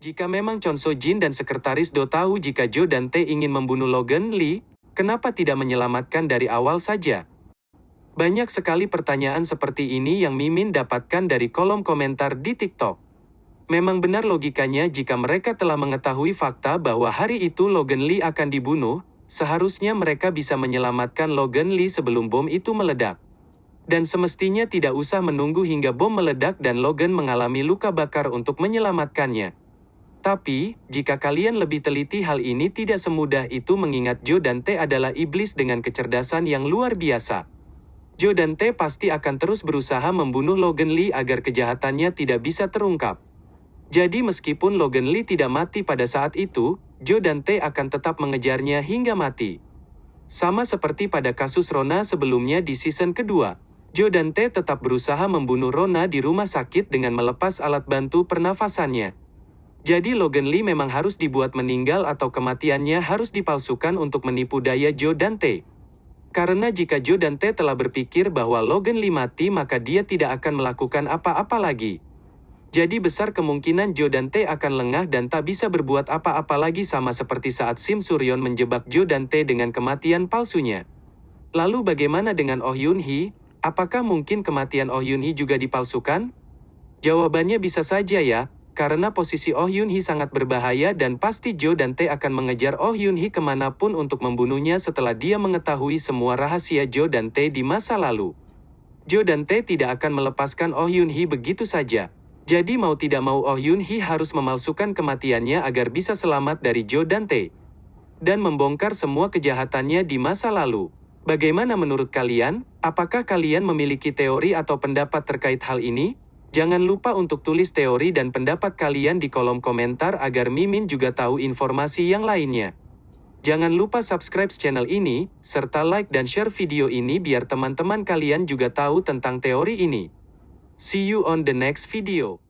Jika memang Chon So Jin dan Sekretaris Do tahu jika Jo dan Tae ingin membunuh Logan Lee, kenapa tidak menyelamatkan dari awal saja? Banyak sekali pertanyaan seperti ini yang Mimin dapatkan dari kolom komentar di TikTok. Memang benar logikanya jika mereka telah mengetahui fakta bahwa hari itu Logan Lee akan dibunuh, seharusnya mereka bisa menyelamatkan Logan Lee sebelum bom itu meledak. Dan semestinya tidak usah menunggu hingga bom meledak dan Logan mengalami luka bakar untuk menyelamatkannya. Tapi, jika kalian lebih teliti hal ini tidak semudah itu mengingat Jo dan T adalah iblis dengan kecerdasan yang luar biasa. Jo dan T pasti akan terus berusaha membunuh Logan Lee agar kejahatannya tidak bisa terungkap. Jadi meskipun Logan Lee tidak mati pada saat itu, Jo dan T akan tetap mengejarnya hingga mati. Sama seperti pada kasus Rona sebelumnya di season kedua. Jo dan T tetap berusaha membunuh Rona di rumah sakit dengan melepas alat bantu pernafasannya. Jadi Logan Lee memang harus dibuat meninggal atau kematiannya harus dipalsukan untuk menipu daya Joe dan T. Karena jika Joe dan T telah berpikir bahwa Logan Lee mati maka dia tidak akan melakukan apa-apa lagi. Jadi besar kemungkinan Joe dan T akan lengah dan tak bisa berbuat apa-apa lagi sama seperti saat Sim Suryon menjebak Joe dan T dengan kematian palsunya. Lalu bagaimana dengan Oh Yun Hee? Apakah mungkin kematian Oh Yun Hee juga dipalsukan? Jawabannya bisa saja ya, karena posisi Oh Yun Hee sangat berbahaya dan pasti Jo dan Tae akan mengejar Oh Yun Hee ke mana pun untuk membunuhnya setelah dia mengetahui semua rahasia Jo dan Tae di masa lalu. Jo dan Tae tidak akan melepaskan Oh Yun Hee begitu saja. Jadi mau tidak mau Oh Yun Hee harus memalsukan kematiannya agar bisa selamat dari Jo dan Tae. Dan membongkar semua kejahatannya di masa lalu. Bagaimana menurut kalian? Apakah kalian memiliki teori atau pendapat terkait hal ini? Jangan lupa untuk tulis teori dan pendapat kalian di kolom komentar agar Mimin juga tahu informasi yang lainnya. Jangan lupa subscribe channel ini, serta like dan share video ini biar teman-teman kalian juga tahu tentang teori ini. See you on the next video.